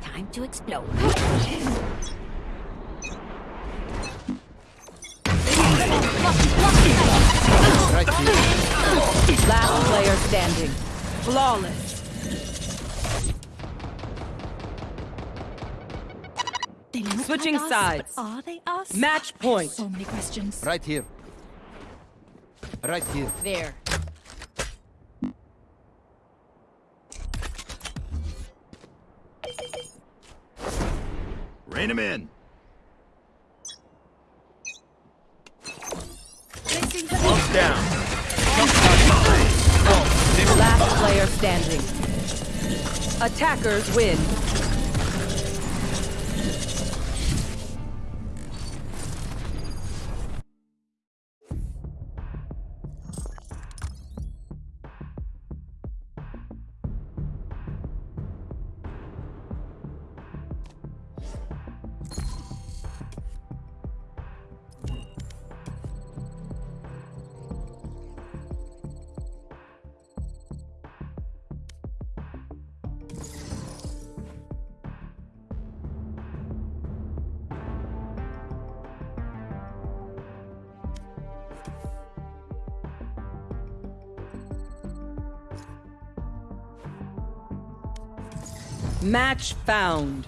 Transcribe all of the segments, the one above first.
Time to explode. Last player standing. Flawless. Switching us, sides. are they us? Match point. So many questions. Right here. Right here. There. Rein him in. Down. Last player standing. Attackers win. Match found.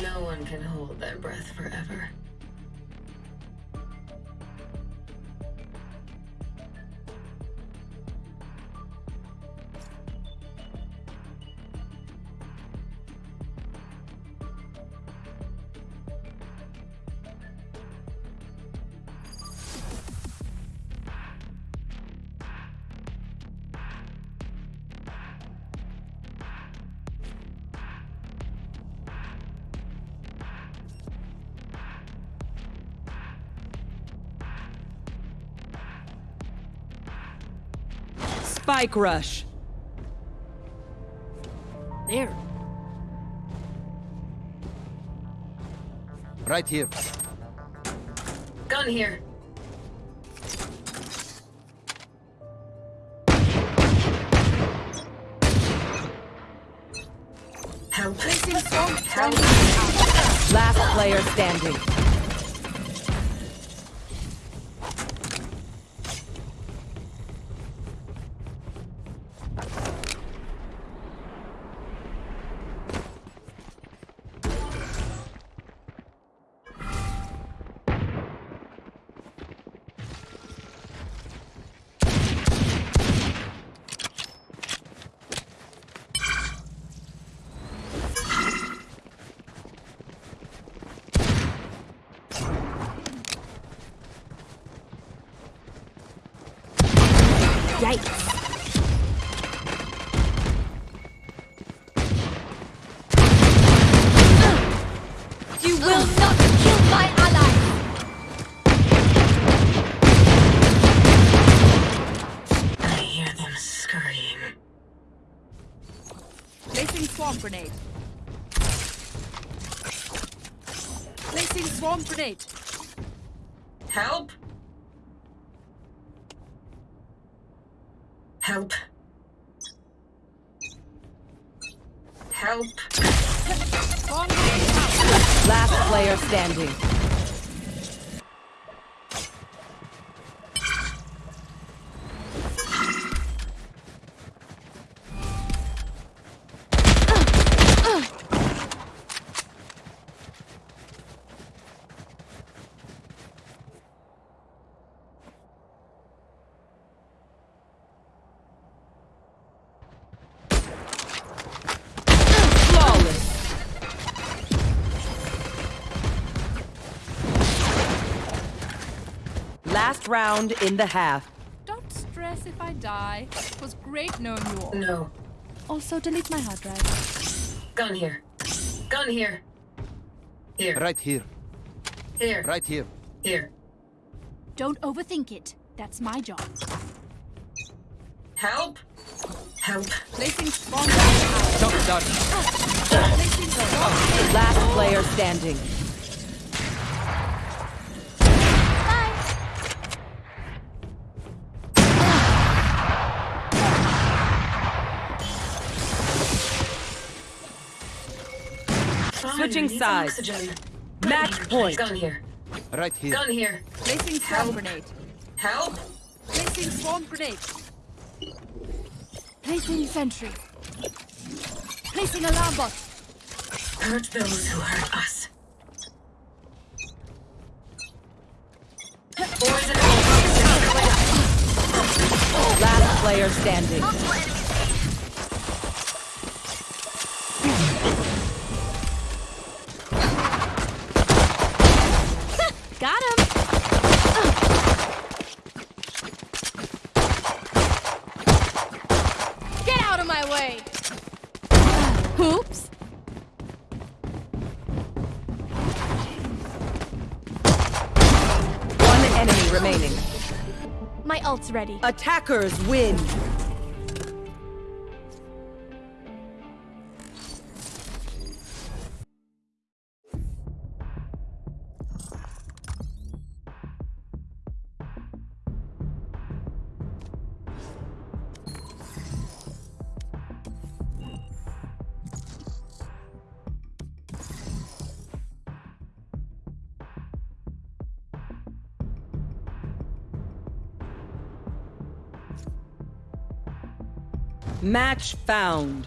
No one can hold their breath forever. Spike rush. There. Right here. Gun here. Help. Help. Last player standing. Placing swarm grenade. Help! Help. Help. Swarm grenade out. Last player standing. Last round in the half. Don't stress if I die. It was great knowing you all. No. Also, delete my hard drive. Gun here. Gun here. Here. Right here. Here. Right here. Here. Don't overthink it. That's my job. Help! Help! Placing swarm grenade. Shock dart. Placing swarm. Last player standing. Switching I sides. Match point. Gun here. Right here. Gun here. Placing swarm grenade. Help! Placing swarm grenade. Placing sentry. Placing alarm bot. Hurt those who hurt us. Boys and Last player standing. My ult's ready. Attackers win. Match found.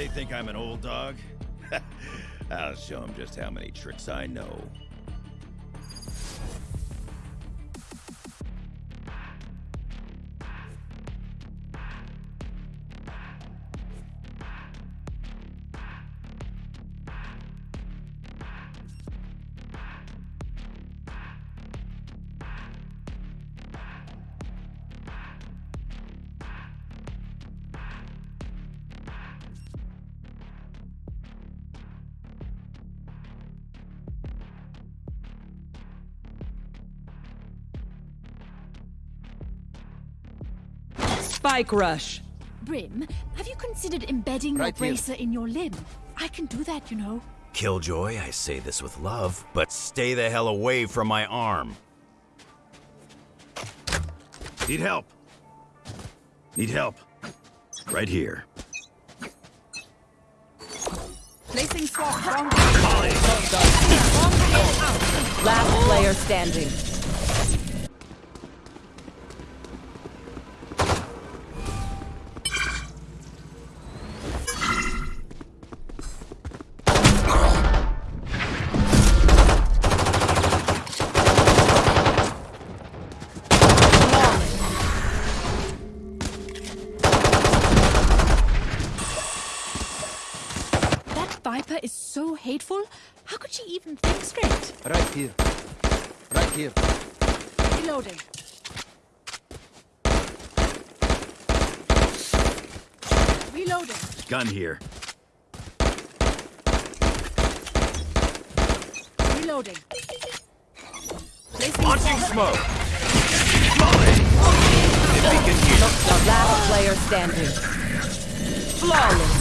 They think I'm an old dog? I'll show them just how many tricks I know. Spike rush. Brim, have you considered embedding Right your here. bracer in your limb? I can do that, you know. Killjoy, I say this with love, but stay the hell away from my arm. Need help. Need help. Right here. Placing swarm swarm grenade. Swarm grenade out. Last player standing. So. How could she even think straight? Right here. Right here. Reloading. Reloading. Gun here. Reloading. Placing Launching smoke. Molly. If we can hear. Last player standing. Flawless.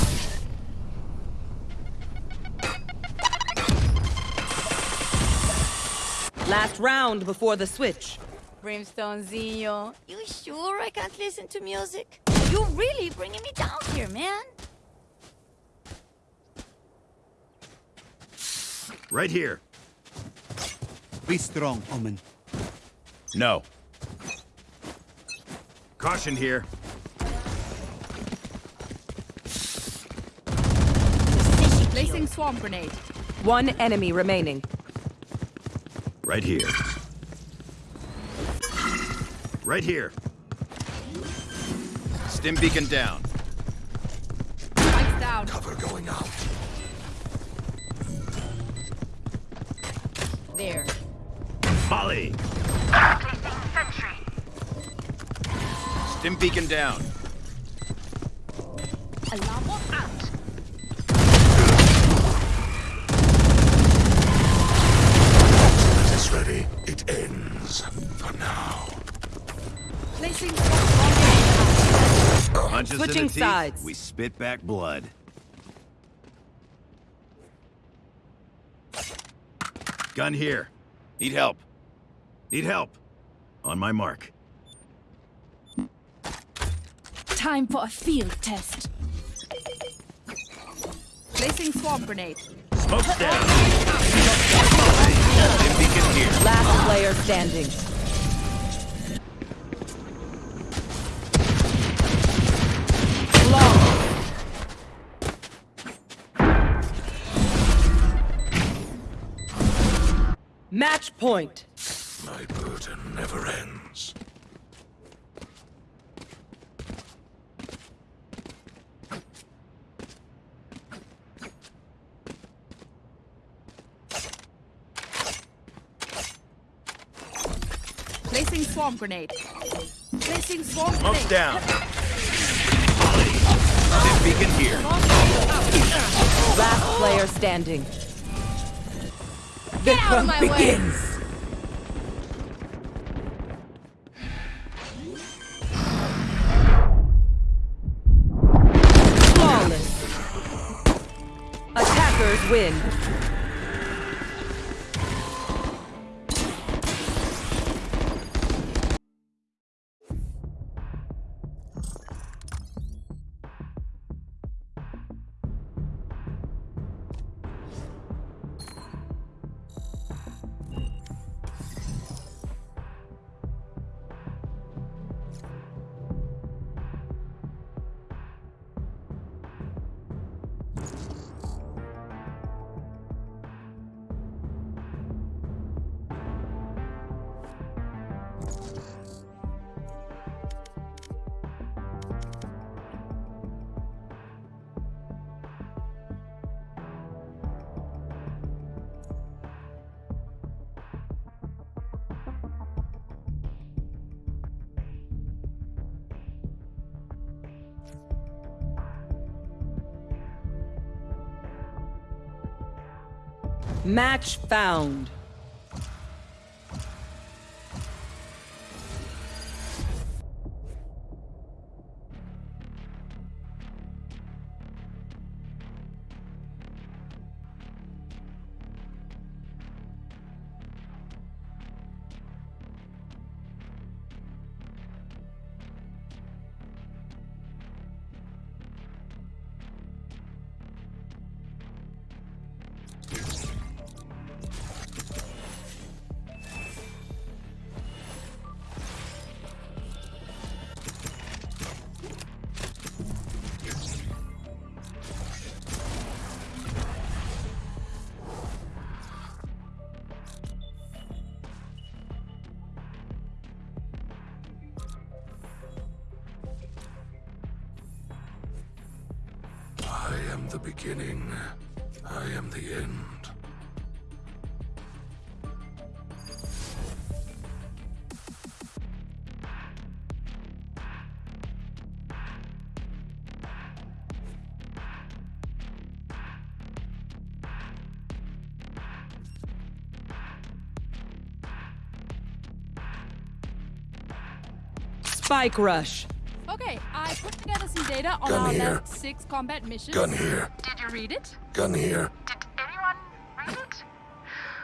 Last round before the switch. Brimstonezinho, you sure I can't listen to music? You're really bringing me down here, man. Right here. Be strong, Omen. No. Caution here. Placing swarm grenade. One enemy remaining. Right here. Right here. Stim beacon down. Spike's down. Cover going out. There. Molly! Stim beacon down. Alarm out. Placing Punches in Switching the teeth, sides. we spit back blood. Gun here. Need help. Need help. On my mark. Time for a field test. Placing swarm grenade. Smoke's down. Stim beacon here. Last player standing. Point. My burden never ends. Placing swarm grenade. Placing swarm Smoke's grenade. down. Molly. Stim beacon here. Last player standing. Get out of my way. Win. Match found. Beginning. I am the end. Spike rush. Okay, I put together some data on Gun our here. last six combat missions. Gun here. Did you read it? Gun here. Did anyone read it?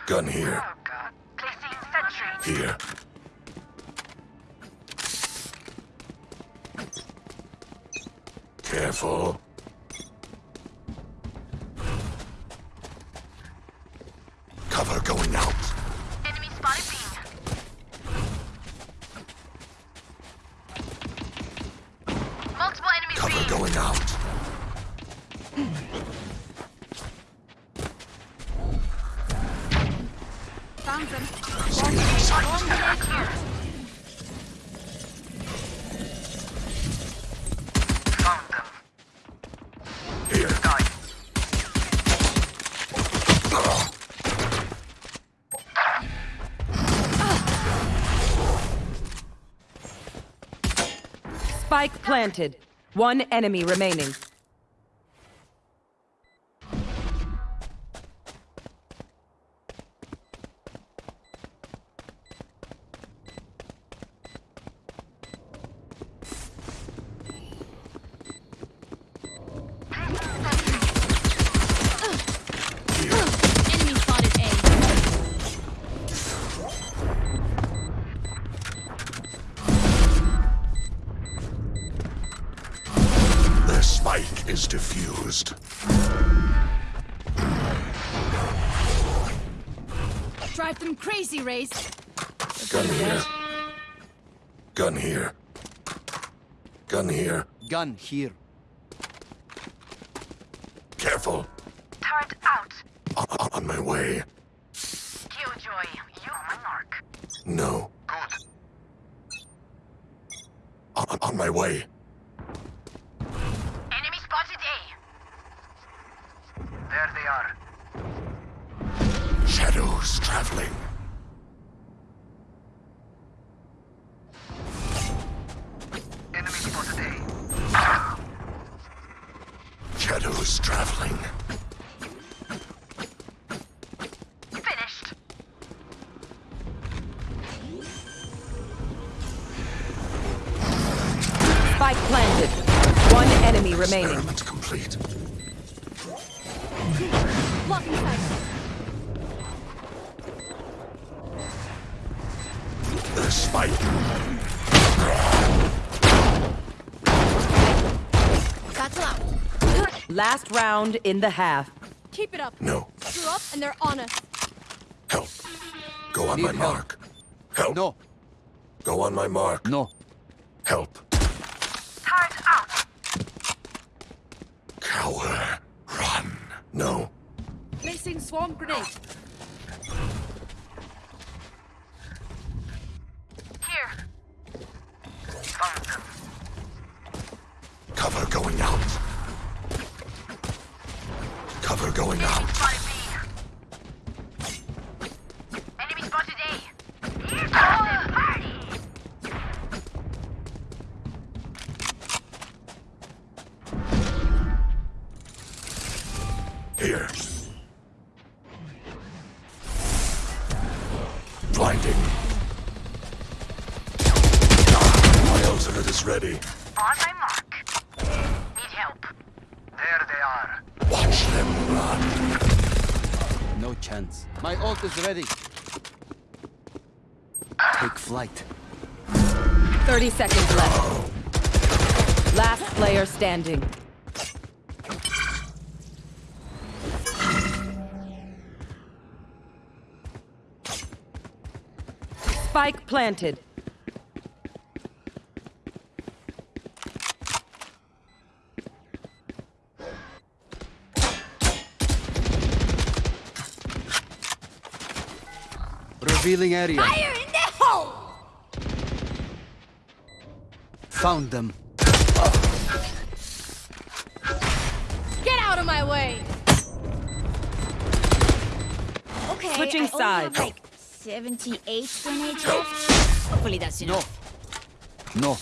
Gun here. Oh god. Placing sentry. Here. Careful. Johnson. Bomb grenade here. Them. Spike planted. One enemy remaining. Spike is defused. Drive them crazy, Raze. Gun here. Gun here. Gun here. Gun here. Careful. Turret out. O- o- on my way. Killjoy, you on my mark. No. Good. O- on my way. Enemy spotted A. There they are. Shadows traveling. Enemy spotted A. Shadows traveling. Finished. Spike planted. One enemy remaining. Last round in the half. Keep it up. No. Screw up and they're on us. Help. Go on Need my help. mark. Help. No, Go on my mark. no. Help. Turret out. Cower. Run. No. Placing swarm grenade. No chance. My ult is ready. Take flight. 30 seconds left. Last player standing. Spike planted. Revealing area. Fire in the hole! Found them. Get out of my way. Okay, Switching I only have sides. like 78 grenades left. Hopefully that's No. enough. No.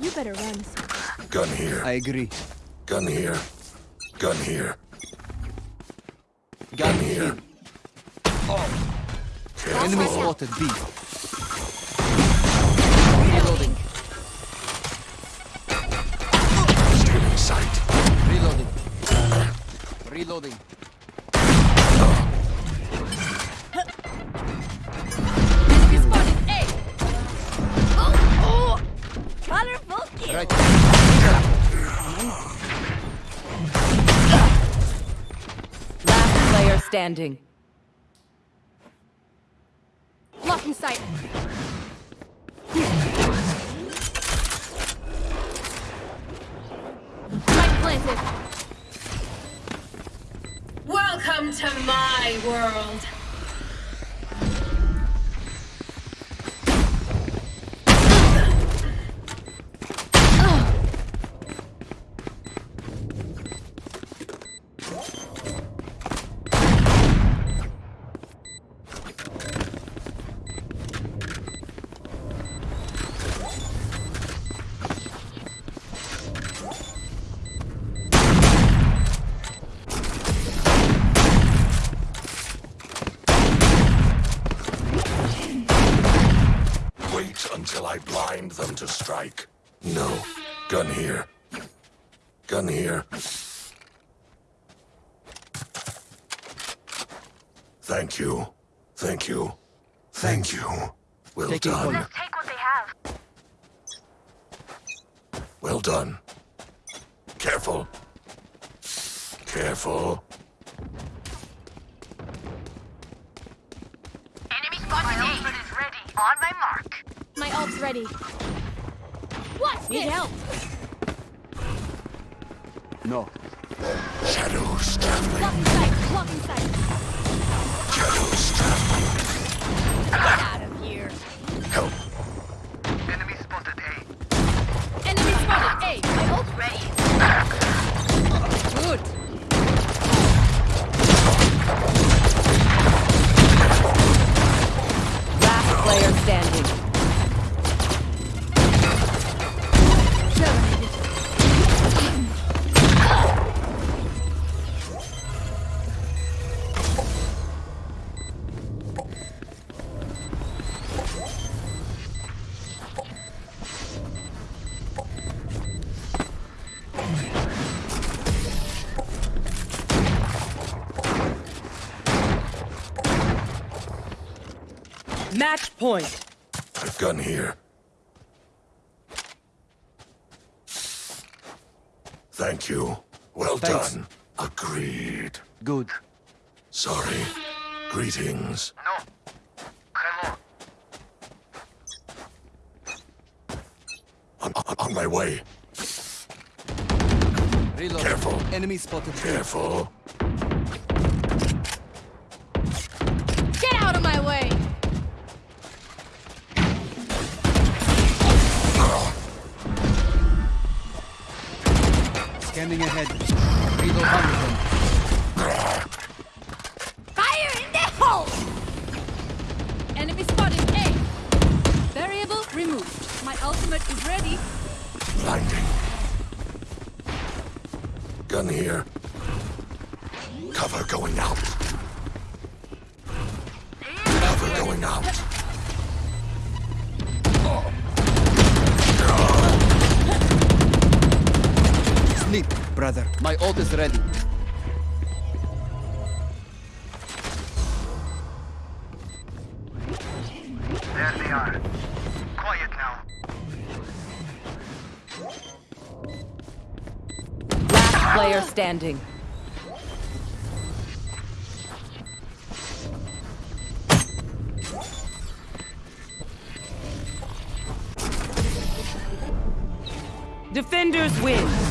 You better run. Gun here. I agree. Gun here. Gun here. Gun here. here. Enemy Careful. spotted B. Reloading. Stealing sight. Reloading. Reloading. Last player standing. Blocking sight. Spike planted. Welcome to my world. Find them to strike. No. Gun here. Gun here. Thank you. Thank you. Thank you. Well Taking done. point. Take what they have. Well done. Careful. Careful. Enemy spotted My ultimate is ready. On my mark. My ult's ready. What? Need help. No. Shadows traveling. Match point. I've gun here. Thank you. Well Thanks. done. Agreed. Good. Sorry. Greetings. No. Hello. On, on, on my way. Reloading. Careful. Enemy spotted. Careful. Get Scanning ahead. Reload under them. Fire in the hole! Enemy spotted. A. Variable removed. My ultimate is ready. Blinding. Gun here. Cover going out. Cover going out. Brother. My ult is ready. There they are. Quiet now. Last player standing. Defenders win.